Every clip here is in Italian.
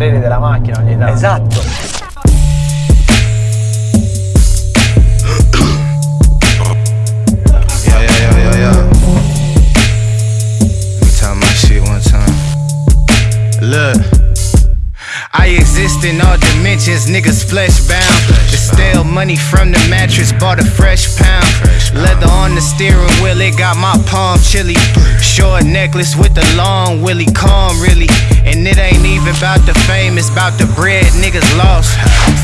pareri della macchina ogni tanto. Esatto. Yeah, yeah, yeah, yeah, yeah. Let me tell my shit one time. Look. I exist in all dimensions, niggas flesh bound. The stale money from the mattress, bought a fresh pound. Leather on the steering wheel, it got my palm chilly. Short necklace with the long willy, calm really. And it ain't even about the fame, it's about the bread niggas lost.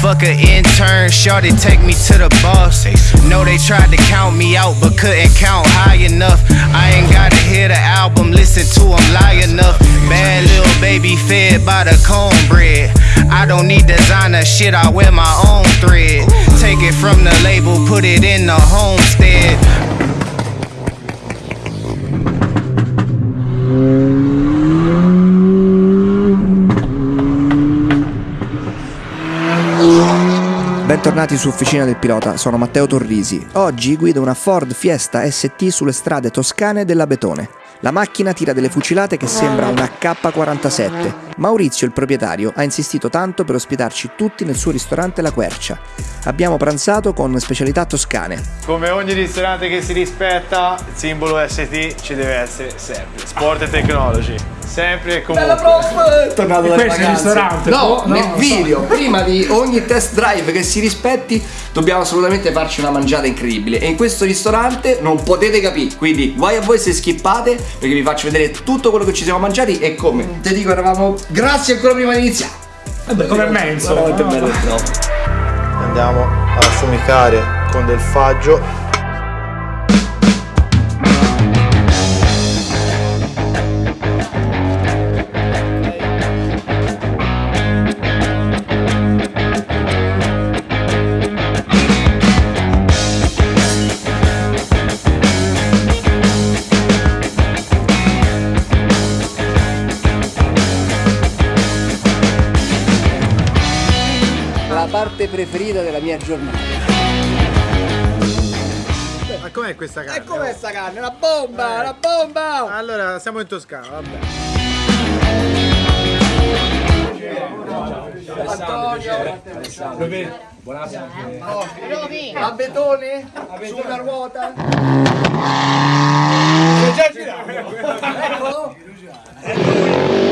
Fuck a intern, shorty take me to the boss. Know they tried to count me out, but couldn't count high enough. I ain't gotta hear the album, listen to them lie enough. Bad little baby fed by the cornbread. I don't need designer shit, I wear my own thread. Take it from the label, put it in the homestead. Bentornati su Officina del Pilota, sono Matteo Torrisi. Oggi guido una Ford Fiesta ST sulle strade toscane della Betone. La macchina tira delle fucilate che sembra una K47. Maurizio, il proprietario, ha insistito tanto per ospitarci tutti nel suo ristorante La Quercia. Abbiamo pranzato con specialità toscane. Come ogni ristorante che si rispetta, il simbolo ST ci deve essere sempre. Sport e technology. Sempre e comunque. Tornato dalle questo ristorante, No, no, nel no, video, prima di ogni test drive che si rispetti, dobbiamo assolutamente farci una mangiata incredibile. E in questo ristorante non potete capire. Quindi, guai a voi se skippate, perché vi faccio vedere tutto quello che ci siamo mangiati e come. Ti dico, eravamo grassi ancora prima di iniziare. Vabbè, come me, insomma. Veramente no? bello, no. Andiamo a affumicare con del faggio. Preferita della mia giornata. Ma com'è questa carne? E com'è sta carne? Una bomba, una bomba! Allora, siamo in Toscana, vabbè. A betone? Su una ruota? Eccolo! Siamo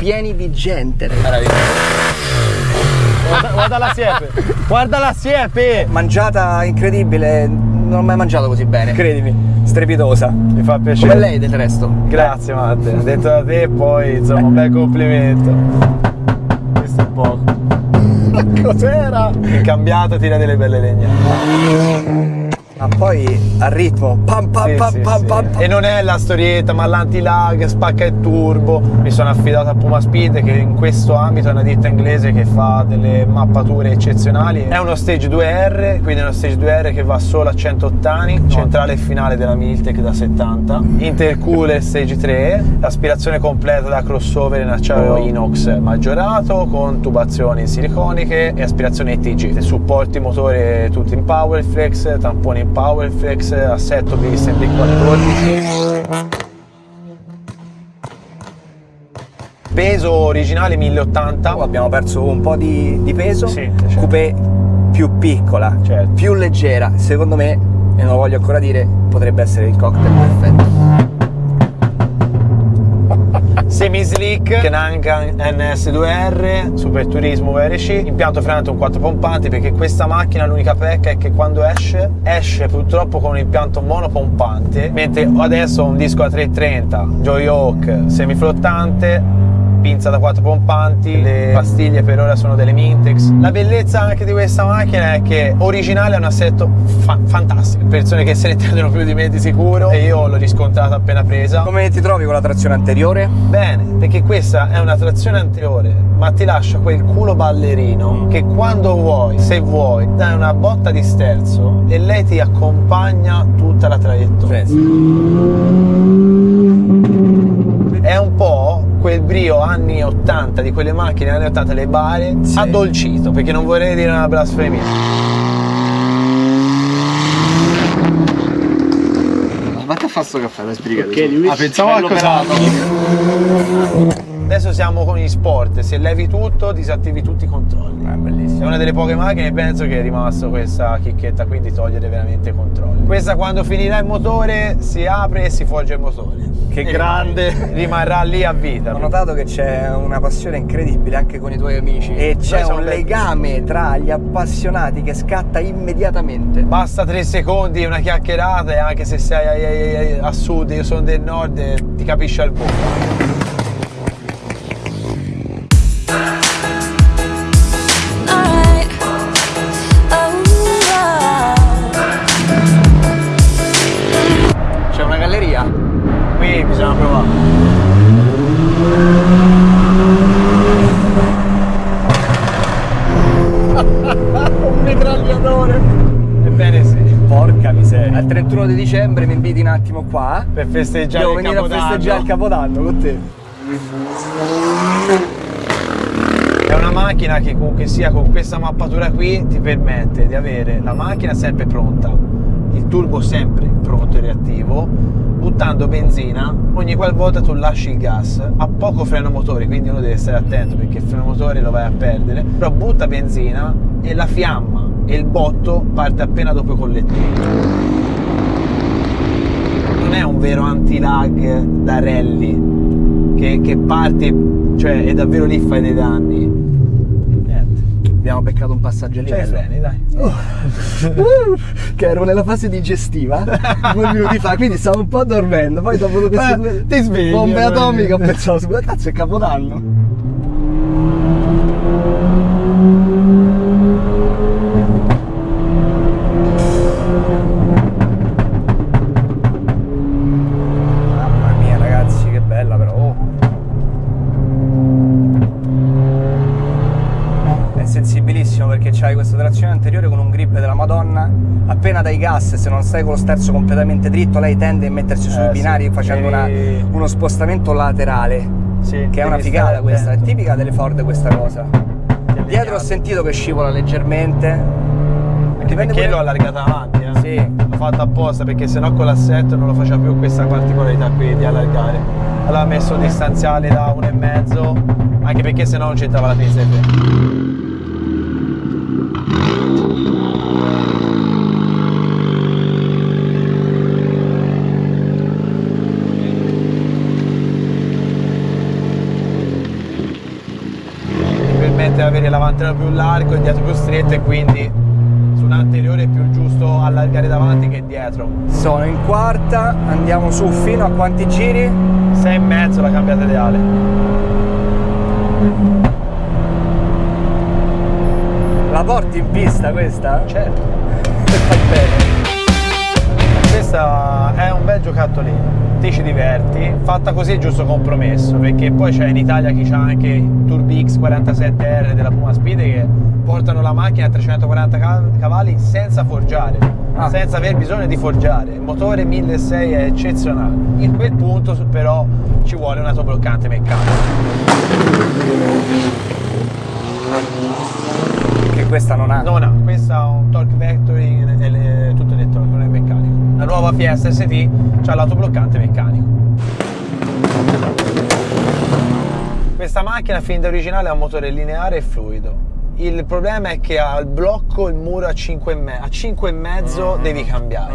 pieni di gente. Guarda, guarda la siepe! Guarda la siepe! Mangiata incredibile, non ho mai mangiato così bene. Credimi, strepitosa. Mi fa piacere. Come lei del resto. Grazie Matte, detto da te poi insomma un bel complimento. Questo è poco. Cos'era? In cambiato tira delle belle legnate. Ma poi al ritmo, pam pam Sì, pam sì, pam sì. pam pam. E non è la storietta, ma l'anti-lag, spacca il turbo. Mi sono affidato a Puma Speed che in questo ambito è una ditta inglese che fa delle mappature eccezionali. È uno stage 2R, quindi è uno stage 2R che va solo a 100 ottani, centrale e finale della Miltec da 70, intercooler stage 3, aspirazione completa da crossover in acciaio inox maggiorato con tubazioni siliconiche e aspirazione ETG. Supporti motore tutti in Powerflex, tamponi in Powerflex, assetto Bristol B14. Peso originale 1080. Abbiamo perso un po' di, di peso. Sì, certo. Coupé più piccola, Certo. più leggera. Secondo me, e non lo voglio ancora dire, potrebbe essere il cocktail perfetto. Semi slick, Kenangan NS2R, Super Turismo VRC, impianto frenante un 4 pompanti perché questa macchina l'unica pecca è che quando esce, esce purtroppo con un impianto monopompante, mentre adesso ho un disco a 330, Joy Hawk semiflottante, pinza da 4 pompanti, le pastiglie per ora sono delle Mintex. La bellezza anche di questa macchina è che originale è un assetto fa- fantastico, persone che se ne intendono più di me di sicuro e io l'ho riscontrata appena presa. Come ti trovi con la trazione anteriore? Bene, perché questa è una trazione anteriore, ma ti lascia quel culo ballerino che quando vuoi, se vuoi, dai una botta di sterzo e lei ti accompagna tutta la traiettoria. È un po' quel brio anni 80 di quelle macchine anni 80, le bare, Sì. addolcito, perché non vorrei dire una blasfemia. Vatti a fare sto caffè, dai, spiegati. Ok, lui Ah, pensavo a cosa Adesso siamo con gli sport, se levi tutto disattivi tutti i controlli. È È bellissimo. una delle poche macchine, penso che è rimasto questa chicchetta qui di togliere veramente i controlli. Questa quando finirà il motore si apre e si forge il motore. Che E grande. Rimarrà lì a vita. Ho notato che c'è una passione incredibile anche con i tuoi amici e c'è un legame tra gli appassionati che scatta immediatamente. Basta tre secondi, una chiacchierata e anche se sei a, a- a sud, io sono del nord, eh, ti capisce al volo. Attimo qua. per festeggiare Devo il venire a festeggiare il Capodanno con te. È una macchina che comunque sia con questa mappatura qui ti permette di avere la macchina sempre pronta, il turbo sempre pronto e reattivo, buttando benzina ogni qualvolta tu lasci il gas, ha poco freno motore, quindi uno deve stare attento perché il freno motore lo vai a perdere, però butta benzina e la fiamma e il botto parte appena dopo i collettori. Non è un vero anti-lag da rally che, che parte, cioè è davvero lì fai dei danni. Niente. Abbiamo beccato un passaggio i livello. freni, dai. che ero nella fase digestiva due minuti fa, quindi stavo un po' dormendo. Poi dopo queste due ti svegli, bombe atomiche ho pensato, scusa, cazzo è Capodanno. Se non stai con lo sterzo completamente dritto, lei tende a mettersi sui Eh, sì. binari facendo una- uno spostamento laterale. Sì, Che è una figata questa, è attento. tipica delle Ford questa cosa. Dietro ho sentito che scivola leggermente. Anche perché pure- l'ho allargata avanti, eh. Sì. L'ho fatto apposta perché sennò con l'assetto non lo faceva più questa particolarità qui di allargare. Allora ho messo un distanziale da 1,5, anche perché sennò non c'entrava la pinza di freno. Mi avere l'avantino più largo e dietro più stretto e quindi su un anteriore è più giusto allargare davanti che dietro. Sono in quarta, andiamo su fino a quanti giri? 6 e mezzo la cambiata ideale. La porti in pista questa? Certo. E fai bene. Questa è un bel giocattolino. Ti ci diverti, fatta così è giusto compromesso, perché poi c'è in Italia chi c'ha anche Turbi X47R della Puma Speed che portano la macchina a 340 ca- cavalli senza forgiare, Ah. senza aver bisogno di forgiare. Il motore 1600 è eccezionale. In quel punto però ci vuole un autobloccante meccanico. Questa non ha. Non ha, questa ha un torque vectoring ele- tutto elettronico, non è meccanico. La nuova Fiesta ST ha l'autobloccante meccanico. Questa macchina fin da originale ha un motore lineare e fluido. Il problema è che al blocco il muro a 5,5 a 5,5 devi cambiare.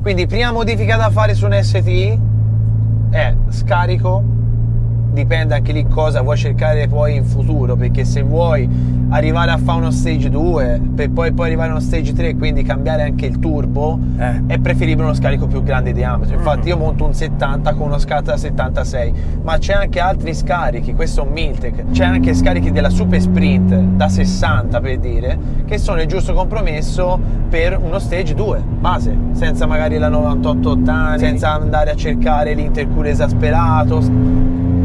Quindi prima modifica da fare su un ST è scarico, dipende anche lì cosa vuoi cercare poi in futuro, perché se vuoi arrivare a fare uno stage 2 per poi, poi arrivare a uno stage 3 quindi cambiare anche il turbo, Eh. è preferibile uno scarico più grande di diametro. Infatti io monto un 70 con uno scatto da 76, ma c'è anche altri scarichi, questo è un Miltec, c'è anche scarichi della Super Sprint da 60 per dire, che sono il giusto compromesso per uno stage 2 base, senza magari la 98 ottani, senza andare a cercare l'intercooler esasperato,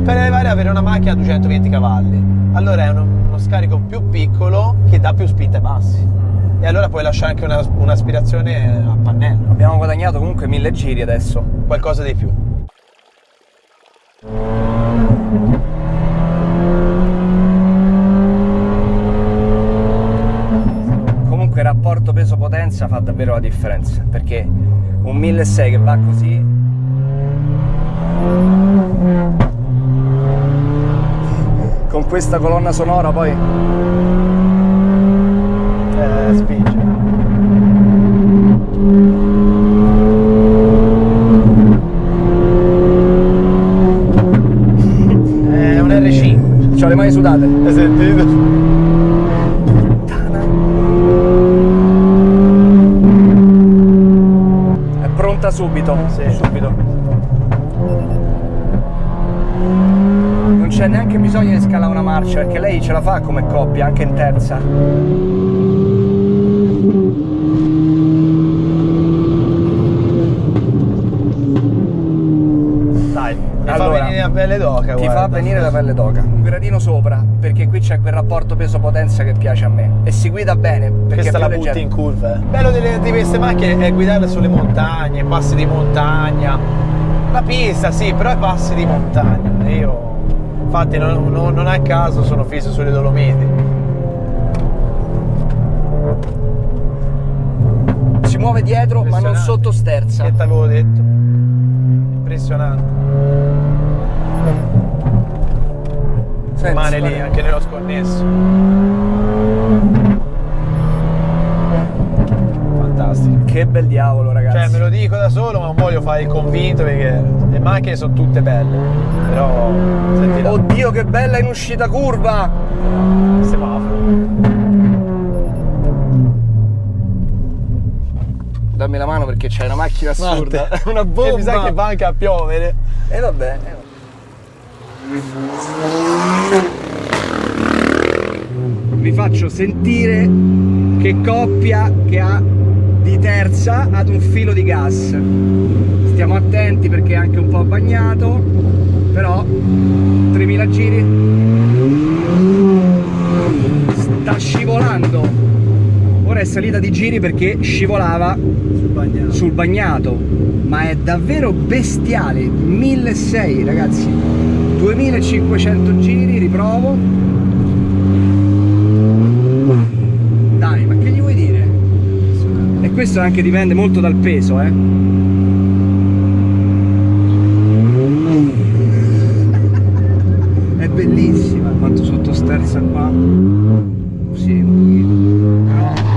per arrivare ad avere una macchina a 220 cavalli. Allora è uno, uno scarico più piccolo che dà più spinta ai bassi. Mm. E allora puoi lasciare anche una, un'aspirazione a pannello. Abbiamo guadagnato comunque mille giri adesso. Qualcosa di più. Comunque il rapporto peso-potenza fa davvero la differenza, perché un 1600 che va così con questa colonna sonora poi Eh, spinge. È un R5. ho le mani sudate. Hai sentito? È pronta subito. Sì. Subito. C'è neanche bisogno di scalare una marcia perché lei ce la fa come coppia, anche in terza. Dai, Allora, fa venire la pelle d'oca, Ti guarda. fa venire la pelle d'oca. Un gradino sopra, perché qui c'è quel rapporto peso-potenza che piace a me. E si guida bene, perché Questa la butti in curva. eh. Bello delle- di queste macchine è guidarle sulle montagne, passi di montagna. La pista sì, però i passi di montagna. Io, infatti, non, non- non a caso sono fisso sulle Dolomiti. Si muove dietro, ma non sotto sterza. Che t'avevo detto? Impressionante. Rimane lì anche nello sconnesso. Fantastico. Che bel diavolo, ragazzi. Cioè, me lo dico da solo, ma non voglio fare il convinto perché macchine sono tutte belle. Però, senti là, Oddio, che bella in uscita curva! semaforo. Dammi la mano perché c'è una macchina assurda. Guarda, una che bomba. mi sa che va anche a piovere. E vabbè. eh. Vi faccio sentire che coppia che ha di terza ad un filo di gas. Stiamo attenti perché è anche un po' bagnato, però 3000 giri. Sta scivolando. Ora è salita di giri perché scivolava sul bagnato, ma è davvero bestiale. 1600 ragazzi, 2500 giri, riprovo. Dai, ma che gli vuoi dire? E questo anche dipende molto dal peso, eh. È bellissima quanto sottosterza qua. Sì, un pochino.